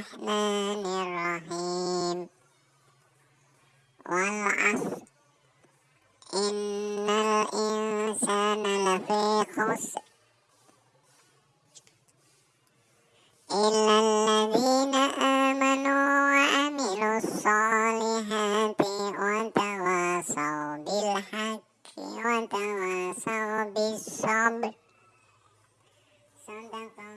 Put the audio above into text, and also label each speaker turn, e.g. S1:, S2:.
S1: الرحمن الرحيم. والعصر. إن الإنسان لفي خسر. إلا الذين آمنوا وعملوا الصالحات وتواصوا بالحق وتواصوا بالصبر. صدق الله